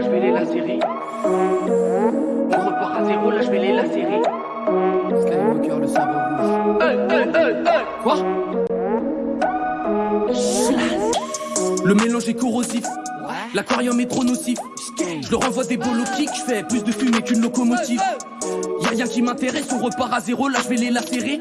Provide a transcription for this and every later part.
là je vais les lacérer. On repart à zéro, là je vais les lacérer. Skywalker, le sabre rouge. Hey, hey, hey, hey. Quoi? Le mélange est corrosif. L'aquarium est trop nocif. Je leur envoie des bolos kicks, je fais plus de fumée qu'une locomotive. Y'a rien qui m'intéresse, on repart à zéro, là je vais les lacérer.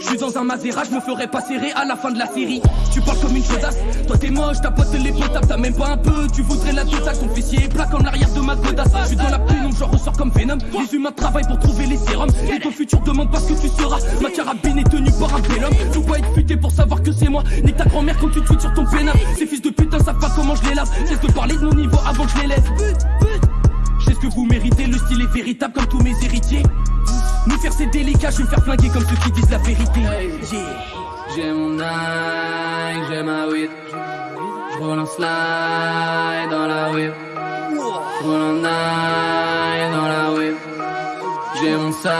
Je suis dans un Maserati, je me ferai pas serrer à la fin de la série. Tu parles comme une chaudasse, toi t'es moche, ta pote elle est potable, t'as même pas un peu. Tu voudrais la totale, ton fessier est plat comme l'arrière de ma godasse. Je suis dans la pénombre, je ressors comme Venom. Les humains travaillent pour trouver les sérums. Et ton futur demande pas que tu seras. Ma carabine est tenue par un bel homme. Faut pas être futé pour savoir que c'est moi. Nique ta grand-mère quand tu tweets sur ton pénal. Ces fils de putain savent pas comment je les lave. Cesse de parler de mon niveau avant que je les laisse. Je sais ce que vous méritez, le style est véritable comme tous mes héritiers. Nous faire c'est délicat, je vais me faire flinguer comme ceux qui disent la vérité. Yeah. J'ai mon Nike, j'ai ma weed. J'roule en slide dans la whip. J'roule en Nike dans la whip. J'ai mon sac.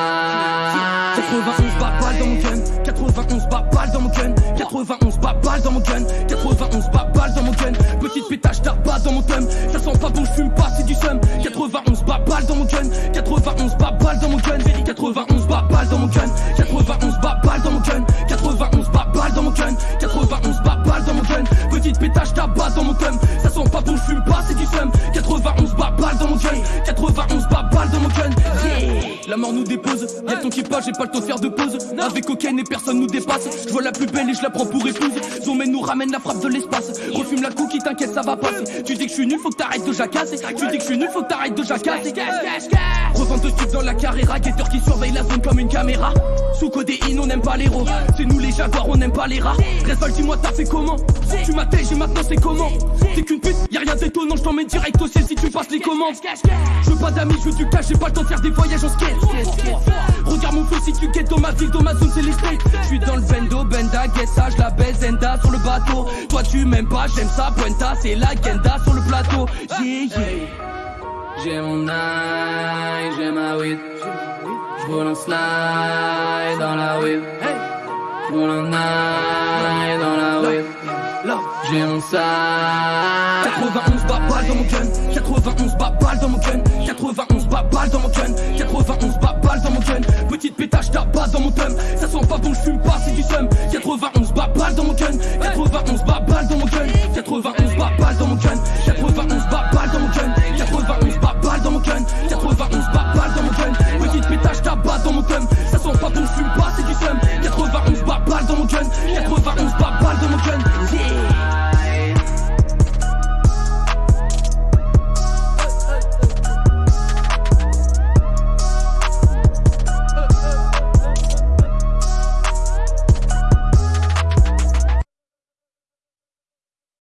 91 bas balles dans mon gun 91 bas balles dans mon gun 91 bas balles dans mon gun 91 bas balles dans mon gun Petite pétage d'arbat dans mon thumb Ça sent pas bon je fume pas c'est du seum 91 bas balles dans mon gun 91 bas balles dans mon gun 91 bas balles dans mon gun 91 bas balles dans mon gun 91 bas balles dans mon gun 91 bas balles dans mon gun Petite pétage d'arbat dans mon thumb Ça sent pas bon je fume pas c'est du seum 91 bas balles dans mon gun 91 La mort nous dépose, y'a ton équipage, j'ai pas le temps de faire de pause. Avec cocaine et personne nous dépasse. Je vois la plus belle et je la prends pour épouse. Zomène nous ramène la frappe de l'espace. Refume la cookie, t'inquiète, ça va passer. Tu dis que je suis nul, faut que t'arrêtes de jacasser. Tu dis que je suis nul, faut que t'arrêtes de jacasser. Revente de dans la carrière, guetteur qui surveille la zone comme une caméra. Sous codéine, on n'aime pas les rats. C'est nous les jaguars, on n'aime pas les rats. Resval, dis-moi, t'as fait comment? Tu m'as et maintenant c'est comment? T'es qu'une pute, y'a rien d'étonnant, je t'emmène direct au ciel si tu passes les commandes. Je veux pas d'amis, je veux du cash, j'ai pas le temps de faire des voyages en skate. Regarde mon feu si tu guettes dans ma ville, dans ma zone c'est les. Je suis dans le bendo, benda, guess ça, je la baise, enda sur le bateau. Toi tu m'aimes pas, j'aime ça, pointa, c'est la genda sur le plateau. Yeah, yeah. J'ai mon Nike, j'ai ma weed. J'roule en slide dans la whip. J'roule en Nike dans la whip j'aime ça 91 babales dans mon gun 91 babales dans mon gun 91 babales dans mon gun 91 babales dans mon gun Petite pétache d'abat dans mon thumb Ça sent pas bon, je fume pas, c'est du seum 91 babales dans mon gun 91 babales dans mon gun 91 babales dans mon gun 91 babales dans mon gun 91 babales dans mon gun 91 babales dans mon gun Petite pétache d'abat dans mon thumb Ça sent pas bon, je fume pas, c'est du seum 91 babales dans mon gun 91 babales